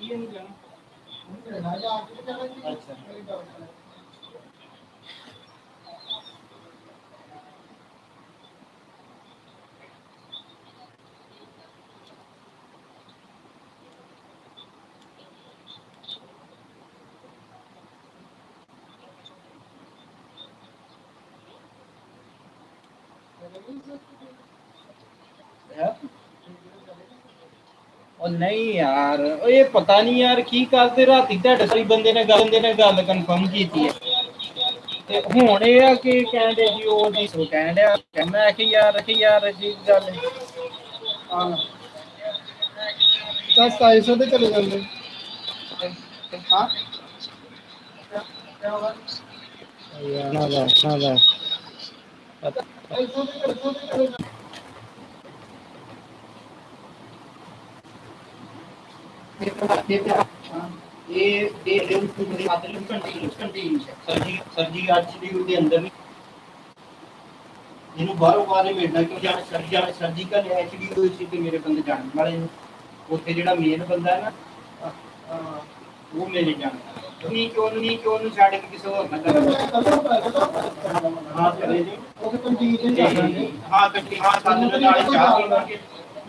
ये नहीं जाना अच्छा Thank you. ਉਹ ਨਹੀਂ ਯਾਰ ਉਹ ਇਹ ਪਤਾ ਨਹੀਂ ਯਾਰ ਕੀ ਕਰਦੇ ਰਾਤੀ ਤੁਹਾਡੇ ਸਾਰੀ ਬੰਦੇ ਨੇ ਗੱਲ ਬੰਦੇ ਨੇ ਗੱਲ ਕਨਫਰਮ ਕੀਤੀ ਹੈ। ਤੇ ਹੁਣ ਇਹ ਆ ਕਿ ਕਹਿੰਦੇ ਜੀ ਉਹ ਜੀ ਸੋ ਕਹਿੰਦਿਆ ਮੈਂ ਕਿ ਯਾਰ ਕਿ ਯਾਰ ਜੀ ਗੱਲ ਹਾਂ। ਤਾਂ 2700 ਤੇ ਚਲੇ ਜਾਂਦੇ। ਹਾਂ। ਯਾਰ ਨਾ ਦਾ ਨਾ ਇਹਨੂੰ ਬਾਹਰੋਂ ਬਾਹਰ ਹੀ ਮਿਲਣਾ ਕਿਉਂ ਜਾਣ ਸਰਜੀ ਸਰਜੀਕਲ ਐਚ ਡੀ ਹੋਈ ਸੀ ਤੇ ਮੇਰੇ ਬੰਦੇ ਜਾਣ ਵਾਲੇ ਨੇ ਉੱਥੇ ਜਿਹੜਾ ਮੇਨ ਬੰਦਾ ਹੈ ਨਾ ਅਹ, ਅਹ, ਉਹ ਮੇਰੇ ਜਾਣਦਾ ਨਹੀਂ ਕਿਉਂ ਨਹੀਂ ਕਿਉਂ ਨੂੰ ਛੱਡ ਕੇ ਕਿਸੇ ਹੋਰ ਨਾਲ ਗੱਲ ਹਾਂ ਕਰੇ ਜੀ ਉਹ ਕੰਟੀਨ ਤੇ ਜਾਂਦੇ ਹਾਂ ਕੱਟੀ ਹਾਂ ਸਾਨੂੰ ਦੇ ਨਾਲੇ ਚਾਹ ਪੀਵਾਂਗੇ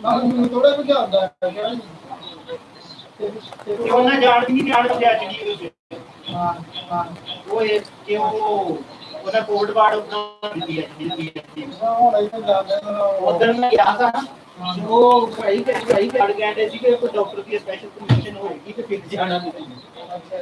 ਮੈਨੂੰ ਥੋੜਾ ਕੁਝ ਆਉਂਦਾ ਹੈ ਤੇ ਉਹਨਾਂ ਜਾਣ ਵੀ ਨਹੀਂ ਜਾਣ ਦਿਆ ਚੜੀ ਉਹਦੇ ਹਾਂ ਹਾਂ ਉਹ ਇਹ ਕਿ ਉਹ ਉਹਦਾ ਕੋਡ ਵਾਰਡ ਉਦਾਂ ਦਿੱਤੀ ਹੈ ਹੁਣ ਇੱਥੇ ਜਾਂਦੇ ਉਧਰ ਮੈਂ ਗਿਆ ਸਾਂ ਉਹ ਭਾਈ ਤੇ ਭਾਈ ਕੱਢ ਗਏ ਸੀ ਕਿ ਕੋਈ ਡਾਕਟਰ ਦੀ ਸਪੈਸ਼ਲ ਪਰਮਿਸ਼ਨ ਹੋਏਗੀ ਤੇ ਫਿਰ ਜਾਣਾ। ਅੱਛਾ।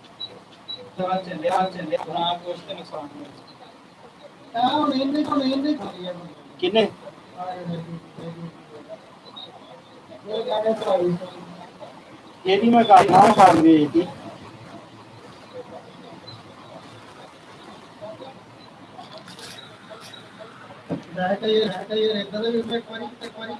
थोड़ा चले आओ चले थोड़ा आपको उसके नुकसान हो मेहंदी को मेहंदी कितने ये भी? मैं काफ़ी हाँ काफ़ी ये थी रहता ये रहता ये रहता है इसमें पानी तक पानी